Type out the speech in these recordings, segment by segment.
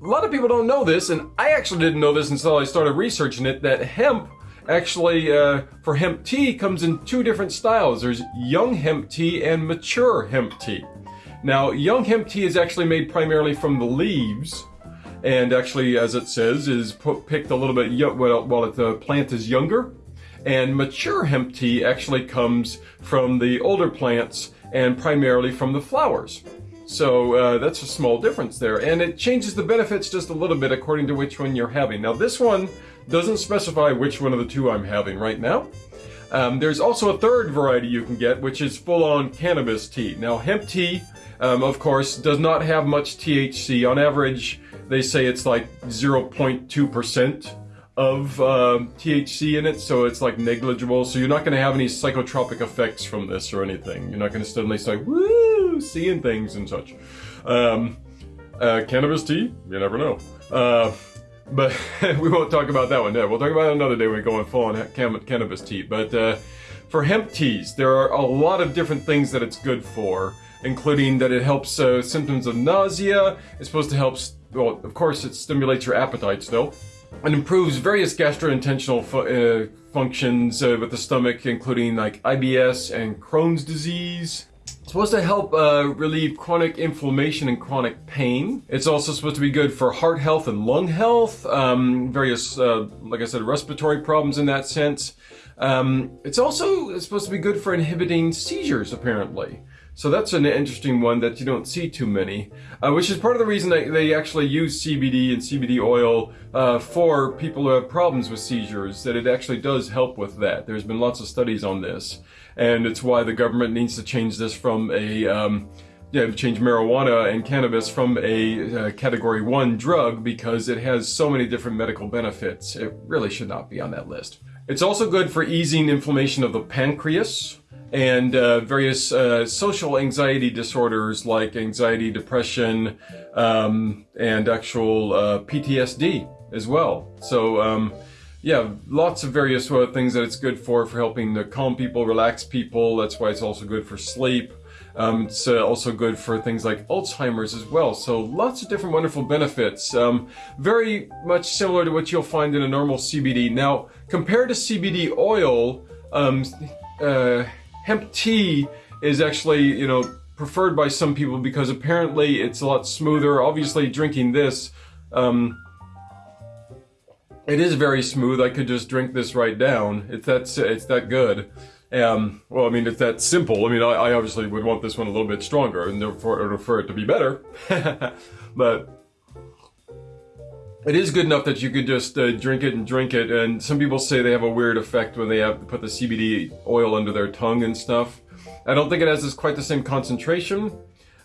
A lot of people don't know this, and I actually didn't know this until I started researching it, that hemp actually, uh, for hemp tea, comes in two different styles. There's young hemp tea and mature hemp tea. Now, young hemp tea is actually made primarily from the leaves, and actually, as it says, is put, picked a little bit while, while the plant is younger. And mature hemp tea actually comes from the older plants and primarily from the flowers. So uh, that's a small difference there. And it changes the benefits just a little bit according to which one you're having. Now this one doesn't specify which one of the two I'm having right now. Um, there's also a third variety you can get, which is full-on cannabis tea. Now hemp tea, um, of course, does not have much THC. On average, they say it's like 0.2% of uh, THC in it, so it's like negligible. So you're not going to have any psychotropic effects from this or anything. You're not going to suddenly start woo seeing things and such. Um, uh, cannabis tea, you never know. Uh, but we won't talk about that one. There, we'll talk about it another day when we go on full on cannabis tea. But uh, for hemp teas, there are a lot of different things that it's good for, including that it helps uh, symptoms of nausea. It's supposed to help. Well, of course, it stimulates your appetite still and improves various gastrointestinal fu uh, functions uh, with the stomach, including like IBS and Crohn's disease. It's supposed to help uh, relieve chronic inflammation and chronic pain. It's also supposed to be good for heart health and lung health, um, various, uh, like I said, respiratory problems in that sense. Um, it's also supposed to be good for inhibiting seizures, apparently. So that's an interesting one that you don't see too many, uh, which is part of the reason they actually use CBD and CBD oil uh, for people who have problems with seizures, that it actually does help with that. There's been lots of studies on this, and it's why the government needs to change this from a, um, yeah, change marijuana and cannabis from a uh, category one drug because it has so many different medical benefits. It really should not be on that list. It's also good for easing inflammation of the pancreas, and uh, various uh, social anxiety disorders like anxiety, depression, um, and actual uh, PTSD as well. So, um, yeah, lots of various uh, things that it's good for, for helping to calm people, relax people. That's why it's also good for sleep. Um, it's uh, also good for things like Alzheimer's as well. So lots of different wonderful benefits. Um, very much similar to what you'll find in a normal CBD. Now, compared to CBD oil, um, uh, hemp tea is actually, you know, preferred by some people because apparently it's a lot smoother. Obviously, drinking this, um, it is very smooth. I could just drink this right down. It's that it's that good. Um, well, I mean, it's that simple. I mean, I, I obviously would want this one a little bit stronger, and therefore for it to be better. but it is good enough that you could just uh, drink it and drink it. And some people say they have a weird effect when they have put the CBD oil under their tongue and stuff. I don't think it has this quite the same concentration.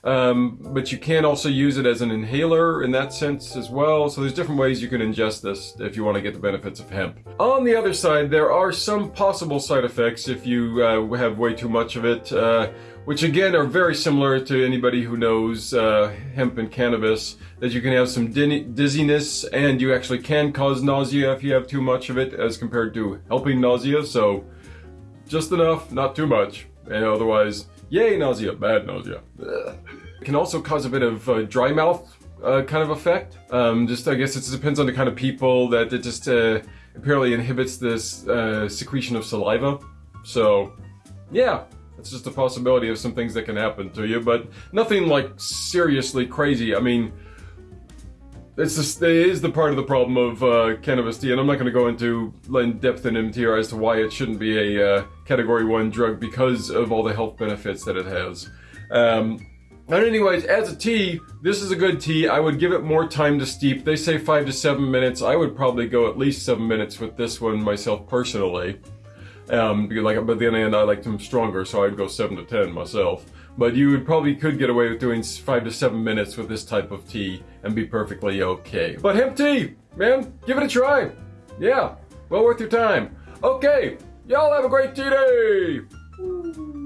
Um, but you can also use it as an inhaler in that sense as well. So there's different ways you can ingest this if you want to get the benefits of hemp. On the other side, there are some possible side effects if you uh, have way too much of it. Uh, which again are very similar to anybody who knows uh, hemp and cannabis, that you can have some dizziness and you actually can cause nausea if you have too much of it as compared to helping nausea, so just enough, not too much, and otherwise, yay nausea, bad nausea. Ugh. It can also cause a bit of uh, dry mouth uh, kind of effect. Um, just, I guess it depends on the kind of people that it just uh, apparently inhibits this uh, secretion of saliva. So, yeah, it's just a possibility of some things that can happen to you, but nothing like seriously crazy. I mean, it's just, it is the part of the problem of uh, cannabis tea, and I'm not going to go into in depth into here as to why it shouldn't be a uh, category one drug because of all the health benefits that it has. Um, and anyways, as a tea, this is a good tea. I would give it more time to steep. They say five to seven minutes. I would probably go at least seven minutes with this one myself personally. Um, because like, but then end, I liked them stronger, so I'd go 7 to 10 myself. But you would probably could get away with doing 5 to 7 minutes with this type of tea and be perfectly okay. But hemp tea, man, give it a try. Yeah, well worth your time. Okay, y'all have a great tea day!